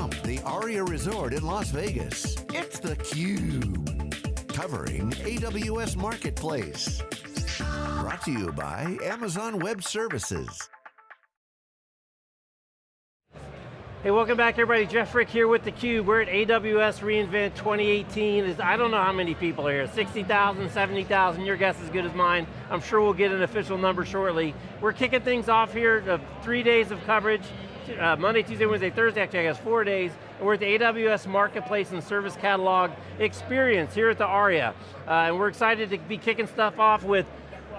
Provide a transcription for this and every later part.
From the Aria Resort in Las Vegas, it's theCUBE. Covering AWS Marketplace. Brought to you by Amazon Web Services. Hey, welcome back everybody. Jeff Frick here with theCUBE. We're at AWS reInvent 2018. I don't know how many people are here, 60,000, 70,000, your guess is as good as mine. I'm sure we'll get an official number shortly. We're kicking things off here, uh, three days of coverage, uh, Monday, Tuesday, Wednesday, Thursday, actually I guess four days. And we're at the AWS Marketplace and Service Catalog experience here at the ARIA. Uh, and we're excited to be kicking stuff off with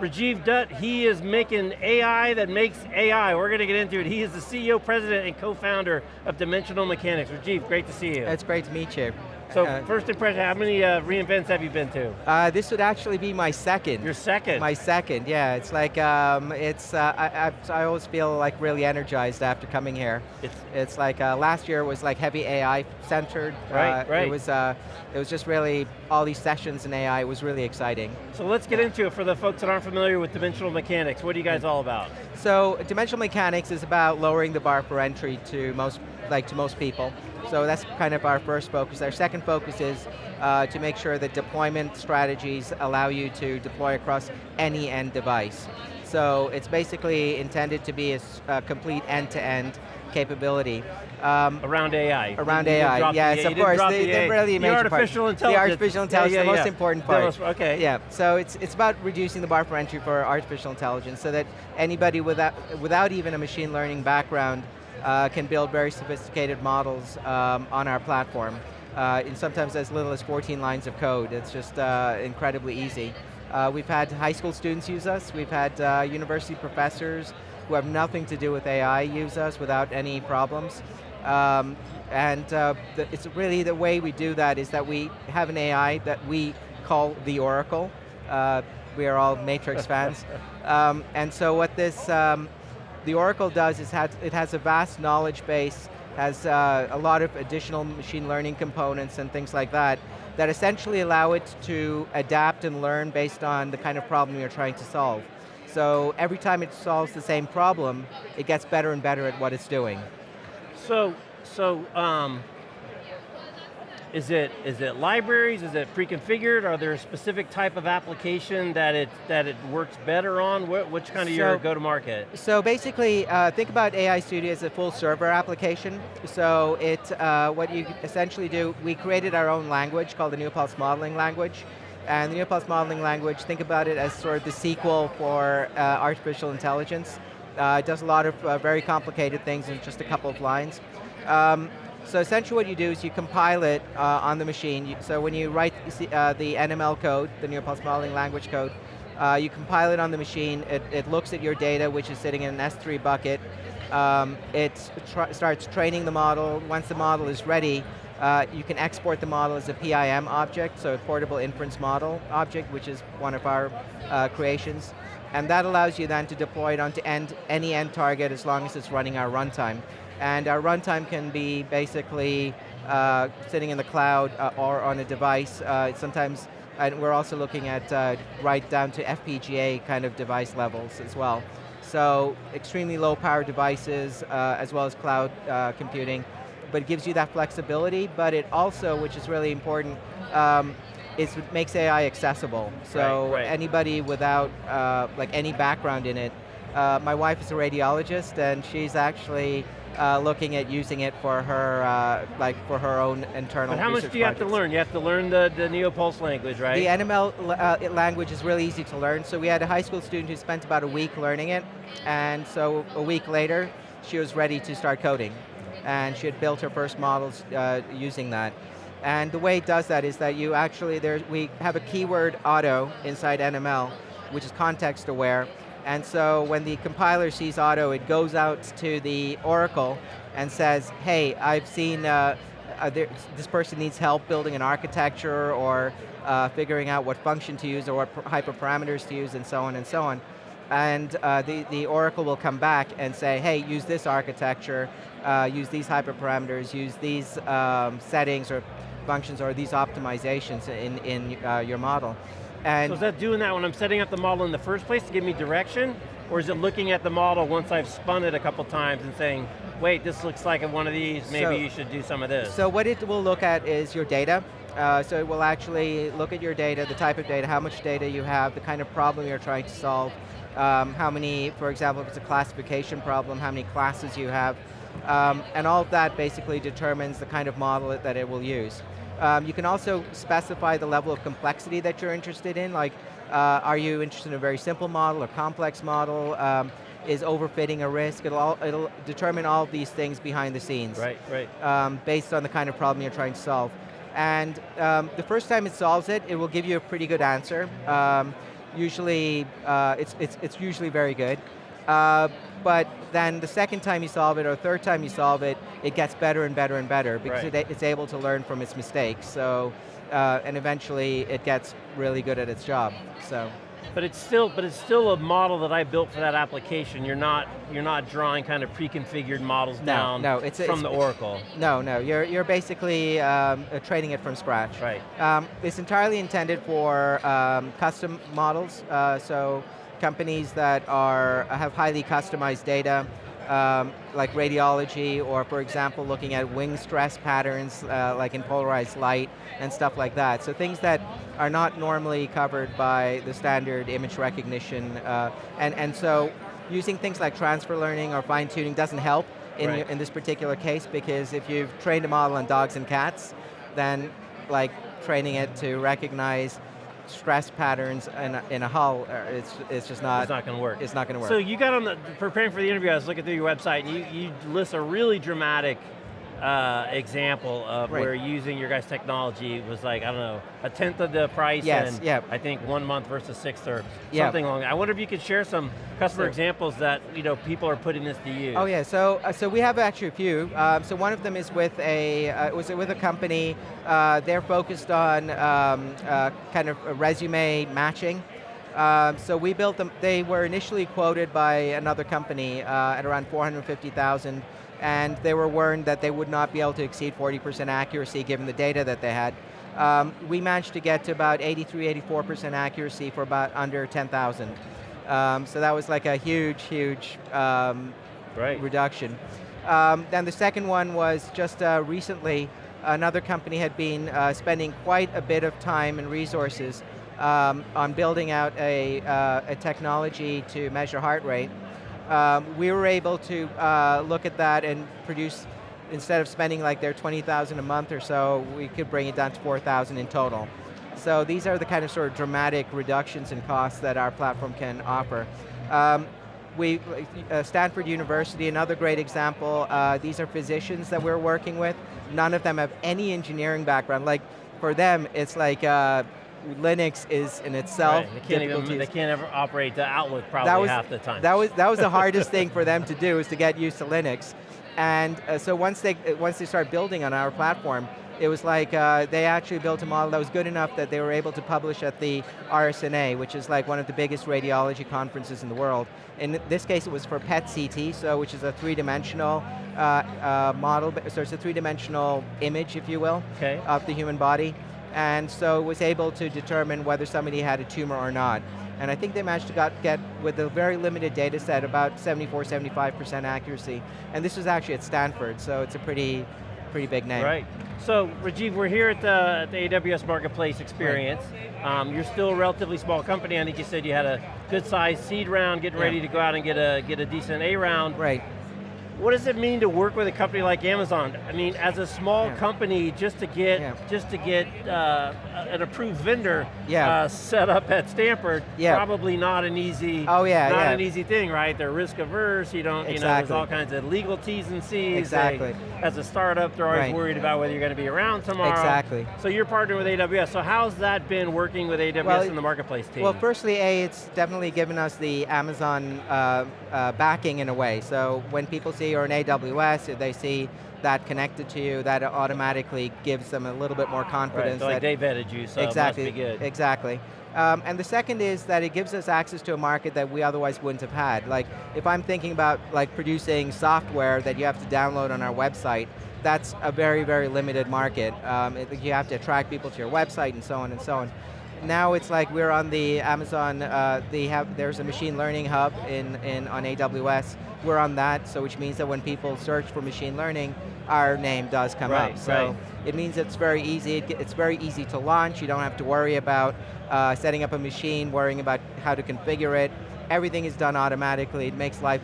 Rajiv Dutt, he is making AI that makes AI. We're going to get into it. He is the CEO, president, and co-founder of Dimensional Mechanics. Rajiv, great to see you. It's great to meet you. So uh, first impression, how many uh, reInvents have you been to? Uh, this would actually be my second. Your second? My second, yeah. It's like, um, it's, uh, I, I, I, always feel like really energized after coming here. It's, it's like, uh, last year was like heavy AI centered. Right, right. It was, it was just really, all these sessions in AI it was really exciting. So let's get into it for the folks that aren't familiar with Dimensional Mechanics. What are you guys all about? So, Dimensional Mechanics is about lowering the bar for entry to most, like to most people. So that's kind of our first focus. Our second focus is uh, to make sure that deployment strategies allow you to deploy across any end device. So it's basically intended to be a, a complete end-to-end -end capability. Um, around AI. Around AI, yes, of course. The, the, really the artificial part. intelligence. The artificial intelligence, yeah, yeah, the most yeah. important part. Most, okay. Yeah, so it's, it's about reducing the bar for entry for artificial intelligence so that anybody without, without even a machine learning background uh, can build very sophisticated models um, on our platform. Uh, in sometimes as little as 14 lines of code. It's just uh, incredibly easy. Uh, we've had high school students use us, we've had uh, university professors who have nothing to do with AI use us without any problems. Um, and uh, the, it's really the way we do that is that we have an AI that we call the Oracle. Uh, we are all Matrix fans. Um, and so what this um, the Oracle does is has, it has a vast knowledge base, has uh, a lot of additional machine learning components and things like that, that essentially allow it to adapt and learn based on the kind of problem you're trying to solve. So every time it solves the same problem, it gets better and better at what it's doing. So, so um, is it, is it libraries, is it pre-configured? Are there a specific type of application that it, that it works better on? What, which kind of so, your go-to-market? So basically, uh, think about AI Studio as a full server application. So it, uh, what you essentially do, we created our own language called the Neopulse Modeling Language. And the Neopulse Modeling Language, think about it as sort of the sequel for uh, artificial intelligence. Uh, it does a lot of uh, very complicated things in just a couple of lines. Um, so essentially what you do is you compile it uh, on the machine. So when you write uh, the NML code, the Neopulse Modeling Language code, uh, you compile it on the machine, it, it, looks at your data, which is sitting in an S3 bucket. Um, it starts training the model. Once the model is ready, uh, you can export the model as a PIM object, so a portable inference model object, which is one of our uh, creations. And that allows you then to deploy it onto end, any end target as long as it's running our runtime. And our runtime can be basically uh, sitting in the cloud uh, or on a device. Uh, sometimes, and we're also looking at uh, right down to FPGA kind of device levels as well. So extremely low power devices uh, as well as cloud uh, computing. But it gives you that flexibility, but it also, which is really important, um, is it makes AI accessible. So right, right. anybody without like any background in it, my wife is a radiologist and she's actually uh, looking at using it for her, uh, like for her own internal But how much do you projects. have to learn? You have to learn the, the Neopulse language, right? The NML uh, language is really easy to learn. So we had a high school student who spent about a week learning it, and so a week later, she was ready to start coding. And she had built her first models uh, using that. And the way it does that is that you actually, there, we have a keyword auto inside NML, which is context aware, and so when the compiler sees auto, it goes out to the Oracle and says, hey, I've seen uh, uh, this person needs help building an architecture or uh, figuring out what function to use or what hyperparameters to use and so on and so on. And uh, the, the Oracle will come back and say, hey, use this architecture, uh, use these hyperparameters, use these um, settings or functions or these optimizations in, in uh, your model. And so is that doing that when I'm setting up the model in the first place to give me direction? Or is it looking at the model once I've spun it a couple times and saying, wait, this looks like one of these, maybe So- you should do some of this. So what it will look at is your data. Uh, so it will actually look at your data, the type of data, how much data you have, the kind of problem you're trying to solve, um, how many, for example, if it's a classification problem, how many classes you have, um, and all of that basically determines the kind of model that it will use. Um, you can also specify the level of complexity that you're interested in, like uh, are you interested in a very simple model or complex model? Um, is overfitting a risk? It'll, all, it'll determine all of these things behind the scenes right, right. um, based on the kind of problem you're trying to solve. And um, the first time it solves it, it will give you a pretty good answer. Um, usually, uh, it's, it's, it's usually very good. Uh, but then the second time you solve it or third time you solve it, it gets better and better and better because Right. it, it's able to learn from its mistakes. So, uh, and eventually it gets really good at its job. So. But it's still, but it's still a model that I built for that application. You're not, you're not drawing kind of pre-configured models No, down no, it's from it's- the Oracle. No, no, you're, you're basically um, uh, training it from scratch. Right. Um, it's entirely intended for um, custom models, uh, so companies that are have highly customized data, um, like radiology, or for example, looking at wing stress patterns, uh, like in polarized light, and stuff like that. So things that are not normally covered by the standard image recognition, uh, and, and so using things like transfer learning or fine tuning doesn't help in, Right. in this particular case, because if you've trained a model on dogs and cats, then like training it to recognize stress patterns in a, in a hull, uh, it's, it's just not, It's not going to work. it's not going to work. So you got on the, preparing for the interview, I was looking through your website, and you, you list a really dramatic uh, example of Right. where using your guys' technology was like, I don't know, a tenth of the price Yes, and yeah. I think one month versus six or Yeah. something along that. I wonder if you could share some customer Sure. examples that you know people are putting this to use. Oh yeah, so uh, so we have actually a few. Um, so one of them is with a uh, was with a company. Uh, they're focused on um, uh, kind of resume matching. Um, so we built them. They were initially quoted by another company uh, at around 450,000, and they were warned that they would not be able to exceed 40% accuracy given the data that they had. Um, we managed to get to about 83, 84% accuracy for about under 10,000. Um, so that was like a huge, huge um, Right. reduction. Um, then the second one was just uh, recently, another company had been uh, spending quite a bit of time and resources um, on building out a, uh, a technology to measure heart rate. Um, we were able to uh, look at that and produce, instead of spending like their 20,000 a month or so, we could bring it down to 4,000 in total. So these are the kind of sort of dramatic reductions in costs that our platform can offer. Um, we, uh, Stanford University, another great example, uh, these are physicians that we're working with. None of them have any engineering background. Like, for them, it's like uh, Linux is in itself Right. They can't even, they can't ever operate the Outlook probably That was- half the time. That was, that was the hardest thing for them to do, is to get used to Linux. And uh, so once they, once they start building on our platform, it was like uh, they actually built a model that was good enough that they were able to publish at the RSNA, which is like one of the biggest radiology conferences in the world. In this case, it was for PET CT, so which is a three-dimensional uh, uh, model, so it's a three-dimensional image, if you will, Okay. of the human body. And so was able to determine whether somebody had a tumor or not. And I think they managed to got, get, with a very limited data set, about 74, 75% accuracy. And this was actually at Stanford, so it's a pretty, pretty big name. Right. So, Rajiv, we're here at the, at the AWS Marketplace experience. Um, you're still a relatively small company. I think you said you had a good sized seed round, getting Yeah. ready to go out and get a, get a decent A round. Right. What does it mean to work with a company like Amazon? I mean, as a small Yeah. company, just to get Yeah. just to get uh, an approved vendor Yeah. uh, set up at Stanford, Yeah. probably not an easy. Oh, yeah, not an easy thing, right? They're risk averse. You don't, you know, there's all kinds of legal T's and C's. They- Exactly. as a startup, they're always Right. worried about whether you're going to be around tomorrow. Exactly. So you're partnering with AWS. So how's that been working with AWS Well, and the marketplace team? Well, firstly, A, it's definitely given us the Amazon uh, uh, backing in a way. So when people see you're an AWS, if they see that connected to you, that automatically gives them a little bit more right. confidence. So like they vetted you, so exactly, it must be good. Exactly. Um, and the second is that it gives us access to a market that we otherwise wouldn't have had. Like, if I'm thinking about like producing software that you have to download on our website, that's a very, very limited market. Um, it- you have to attract people to your website and so on and so on. Now it's like we're on the Amazon, uh, they have, there's a machine learning hub in, in, on AWS. We're on that, so which means that when people search for machine learning, our name does come right, up. So right. it means it's very easy, it, it's very easy to launch, you don't have to worry about uh, setting up a machine, worrying about how to configure it. Everything is done automatically, it makes life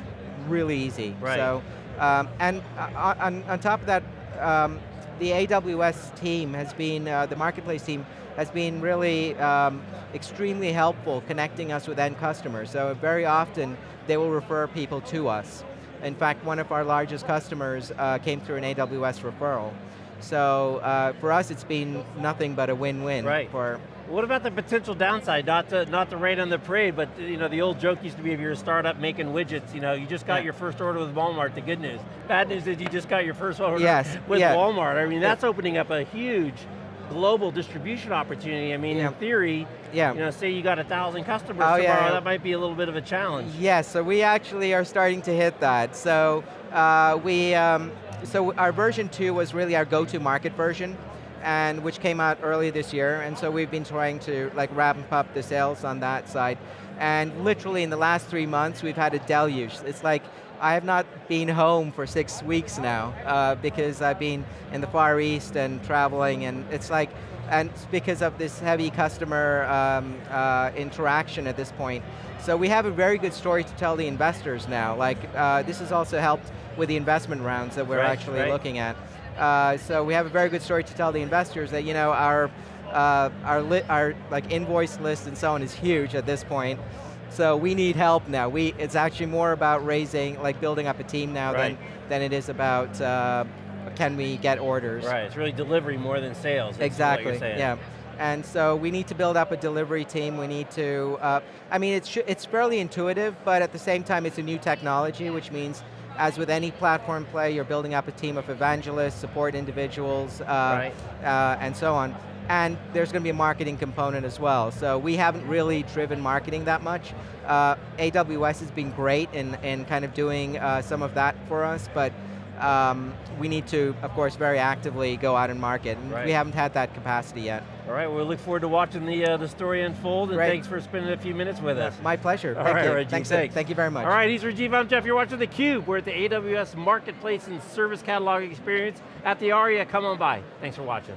really easy. Right. So, um, and uh, on, on top of that, um, the AWS team has been, uh, the marketplace team, has been really um, extremely helpful connecting us with end customers. So very often, they will refer people to us. In fact, one of our largest customers uh, came through an AWS referral. So uh, for us, it's been nothing but a win-win. Right. For What about the potential downside? Not to not to rain on the parade, but you know the old joke used to be if you're a startup making widgets, you know, you just got Yeah. your first order with Walmart. The good news. Bad news is you just got your first order Yes, with yeah. Walmart. I mean, that's opening up a huge global distribution opportunity. I mean, Yeah. in theory, Yeah. you know, say you got a thousand customers Oh, tomorrow, yeah, yeah. that might be a little bit of a challenge. Yes, so we actually are starting to hit that. So uh, we, um, so our version two was really our go-to market version, and which came out early this year, and so we've been trying to like ramp up the sales on that side. And literally in the last three months, we've had a deluge. It's like, I have not been home for six weeks now, uh, because I've been in the Far East and traveling, and it's like, and it's because of this heavy customer um, uh, interaction at this point. So we have a very good story to tell the investors now. Like, uh, this has also helped with the investment rounds that we're Right, actually right. looking at. Uh, so we have a very good story to tell the investors that, you know, our, uh, our, li our like invoice list and so on is huge at this point. So we need help now. We, it's actually more about raising, like building up a team now Right. than, than it is about uh, can we get orders. Right, it's really delivery more than sales. Exactly, yeah. And so we need to build up a delivery team, we need to, uh, I mean it's, it's fairly intuitive, but at the same time it's a new technology, which means as with any platform play, you're building up a team of evangelists, support individuals, uh, Right. uh, and so on. And there's going to be a marketing component as well. So we haven't really driven marketing that much. Uh, AWS has been great in, in kind of doing uh, some of that for us, but um, we need to, of course, very actively go out and market. And Right. we haven't had that capacity yet. All right, well, we look forward to watching the, uh, the story unfold, and Great. thanks for spending a few minutes with us. My pleasure, All thank right, you. Rajiv, Thanks, thanks. thank you very much. All right, he's Rajiv, I'm Jeff, you're watching theCUBE. We're at the AWS Marketplace and Service Catalog Experience at the ARIA, come on by. Thanks for watching.